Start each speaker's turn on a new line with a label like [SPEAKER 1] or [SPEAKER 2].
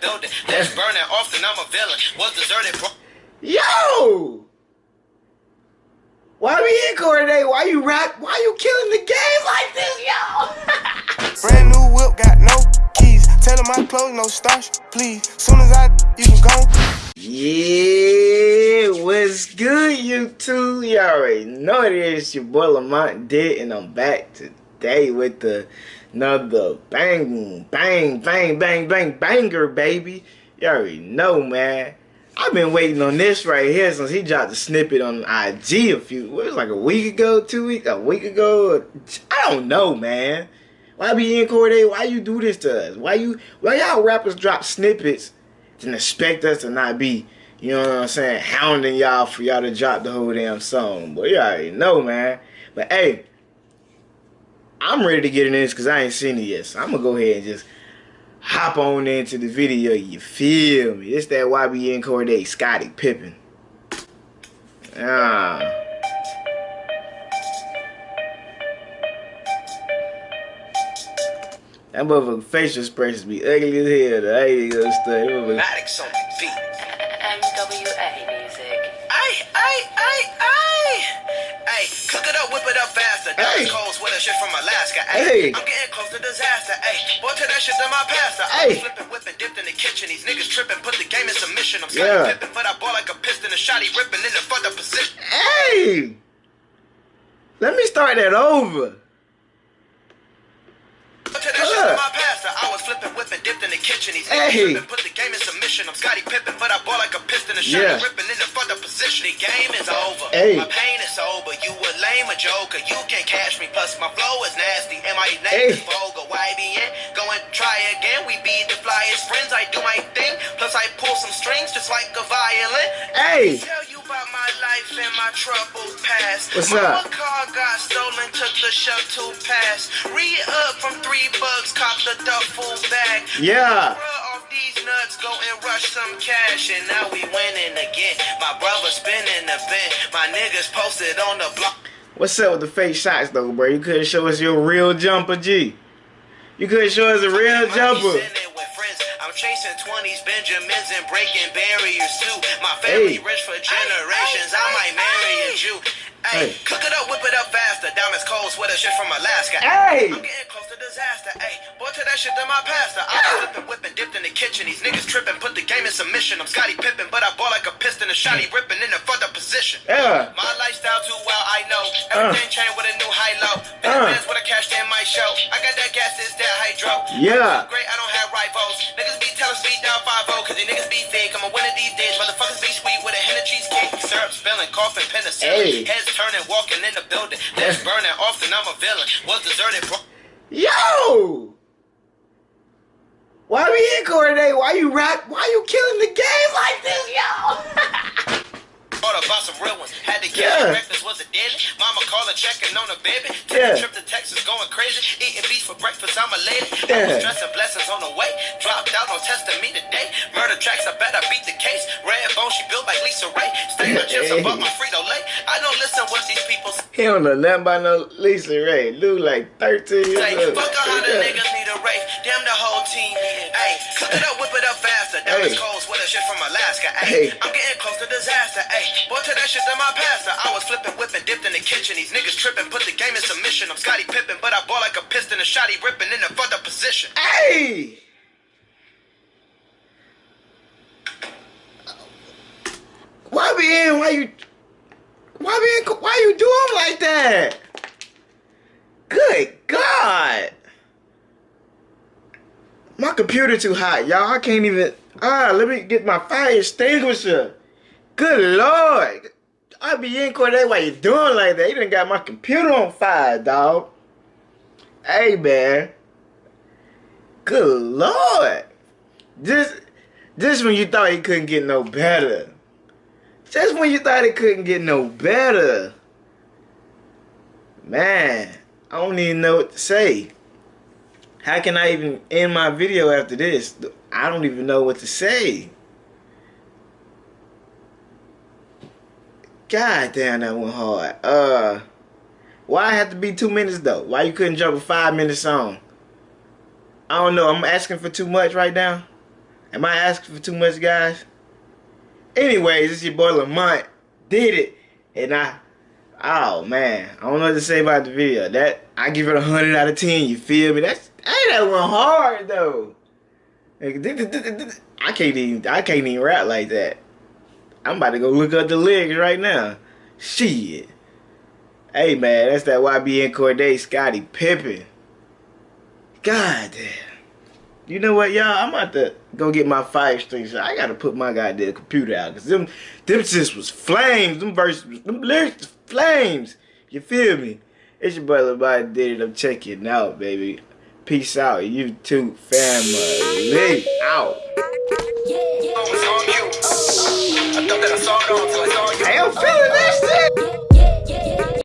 [SPEAKER 1] building. Let's burn it often. I'm a villain. Was deserted. Bro-
[SPEAKER 2] Yo! Why are we in Cordae? Why you rap? Why you killing the game like this, yo?
[SPEAKER 3] Brand new whip, got no keys. Tell them my clothes, no starch, please. Soon as I, you can go.
[SPEAKER 2] Yeah, what's good, YouTube? Y'all already know it is your boy Lamont Dead, and I'm back today with the another bang, bang, bang, bang, bang, banger, baby. You already know, man. I've been waiting on this right here since he dropped the snippet on IG a few, what was it, like a week ago, two weeks, a week ago. I don't know, man. Why be in Cordae? Why you do this to us? Why you, why y'all rappers drop snippets and expect us to not be, you know what I'm saying, hounding y'all for y'all to drop the whole damn song? But you already know, man. But hey, I'm ready to get in this because I ain't seen it yet. So I'm going to go ahead and just hop on into the video. You feel me? It's that YBN Cordae, Scottie Pippen. Ah. That motherfucker facial expressions be ugly as hell. Ugly little stuff. That motherfucker-
[SPEAKER 4] MWA music.
[SPEAKER 1] Ay, ay, ay, ay. Ay, cook it up, whip it up faster. That
[SPEAKER 2] Hey.
[SPEAKER 1] was cold sweater shit from Alaska. Ay,
[SPEAKER 2] Hey.
[SPEAKER 1] I'm getting close to disaster. Ay, boy, tell that shit to my pastor. I
[SPEAKER 2] Hey.
[SPEAKER 1] was flipping, whipping, dipped in the kitchen. These niggas tripping, put the game in submission. I'm
[SPEAKER 2] Yeah.
[SPEAKER 1] Scottie Pippen, but I ball like a piston. A shotty ripping in the further position.
[SPEAKER 2] Hey! Let me start that over.
[SPEAKER 1] Boy, tell that shit to my pastor. Flipping, whipping, dipped in the kitchen. Niggas
[SPEAKER 2] Hey.
[SPEAKER 1] tripping, put the game in submission. I'm Scottie Pippen, but I ball like a piston. A shotty
[SPEAKER 2] Yeah.
[SPEAKER 1] ripping in the further position. The game is over.
[SPEAKER 2] Hey.
[SPEAKER 1] My pain is over. You a lame, a joker. You can't catch me. Plus my flow is nasty. And my name
[SPEAKER 2] Hey.
[SPEAKER 1] is vulgar. YBN. Go and try again. We be the flyest friends. I do my thing. Plus I pull some strings just like a violin.
[SPEAKER 2] Hey.
[SPEAKER 1] Tell my troubled past.
[SPEAKER 2] What's
[SPEAKER 1] my
[SPEAKER 2] up?
[SPEAKER 1] car got stolen, took the shuttle pass. Re up from three bucks, cop the duffel bag.
[SPEAKER 2] Yeah.
[SPEAKER 1] These nuts, go and rush some cash, and now we winning again. My brother spinning the bin, my niggas posted on the block.
[SPEAKER 2] What's up with the fake shots though, bro? You couldn't show us your real jumper, G. You couldn't show us a real jumper.
[SPEAKER 1] sitting with friends. I'm chasing 20s, Benjamins, and breaking barriers too. My family
[SPEAKER 2] Hey.
[SPEAKER 1] rich for generations. Cold, sweater shit from Alaska.
[SPEAKER 2] Hey.
[SPEAKER 1] I'm getting close to disaster. Hey, boy, tell that shit to my pastor. I was flipping, whipping, dipped in the kitchen. These niggas tripping, put the game in submission. I'm Scottie Pippen, but I ball like a piston. A shotty ripping in the further position.
[SPEAKER 2] Yeah.
[SPEAKER 1] My lifestyle too well, I know. Everything changed with a new high low.
[SPEAKER 2] Uh.
[SPEAKER 1] With a cash in my show. I got that gas, this that hydro.
[SPEAKER 2] Yeah.
[SPEAKER 1] Great, I don't have rivals. Niggas be telling speed down 5 cause these niggas be fake. I'm a winner these days. Motherfuckers be sweet cheesecake. Syrup spilling, coughing, penicillin.
[SPEAKER 2] Hey.
[SPEAKER 1] Heads turning, walking in the building. Let's burn it often, I'm a villain. Was deserted, bro.
[SPEAKER 2] Yo! Why are we in Cordae? Why you rap? Why you killing the game like this, yo?
[SPEAKER 1] Thought about some real ones. Had to get
[SPEAKER 2] Yeah.
[SPEAKER 1] breakfast was a daily. Mama calling, checking on the baby. Took
[SPEAKER 2] Yeah.
[SPEAKER 1] a trip to Texas, going crazy. Eating beef for breakfast, I'm a lady. I was stressing blessings on the way. Dropped out on testing she built like Lisa Ray. Stay my chips above my Frito Lay. I don't listen what these people say.
[SPEAKER 2] he don't know nothing about no Lisa Ray. Dude like 13 years old.
[SPEAKER 1] Fuck a hundred niggas need a race. Damn the whole team. Hey, cook it up, whip it up faster. Diamonds
[SPEAKER 2] Hey.
[SPEAKER 1] cold, sweater shit from Alaska.
[SPEAKER 2] Hey.
[SPEAKER 1] I'm getting close to disaster. Hey, boy, tell that shit to my pastor. I was flipping, whipping, dipped in the kitchen. These niggas tripping, put the game in submission. I'm Scottie Pippen, but I ball like a piston. A shotty ripping in the further position.
[SPEAKER 2] Hey! Be? Why you? Why be? Why you doing like that? Good God! My computer too hot, y'all. I can't even. Ah, let me get my fire extinguisher. Good Lord! I be in Cordae. Why you doing like that? You done got my computer on fire, dog. Hey, man. Good lord. This, just when you thought it couldn't get no better. Just when you thought it couldn't get no better. Man, I don't even know what to say. How can I even end my video after this? I don't even know what to say. God damn, that went hard. Uh, why have to be two minutes though? Why you couldn't jump a five minute song? I don't know. I'm asking for too much right now. Am I asking for too much, guys? Anyways, it's your boy Lamont. Did it. And I, oh man, I don't know what to say about the video. That, I give it a 100 out of 10, you feel me? That's, ain't that one hard though. I can't even, I can't even rap like that. I'm about to go look up the lyrics right now. Shit. Hey man, that's that YBN Cordae Scottie Pippen. God damn. You know what, y'all? I'm about to go get my five strings. I gotta put my goddamn computer out. Cause them them just was flames. Them verses them lyrics flames. You feel me? It's your boy Lebody did it. I'm checking out, baby. Peace out, YouTube family. Out. Hey, I'm feeling that shit.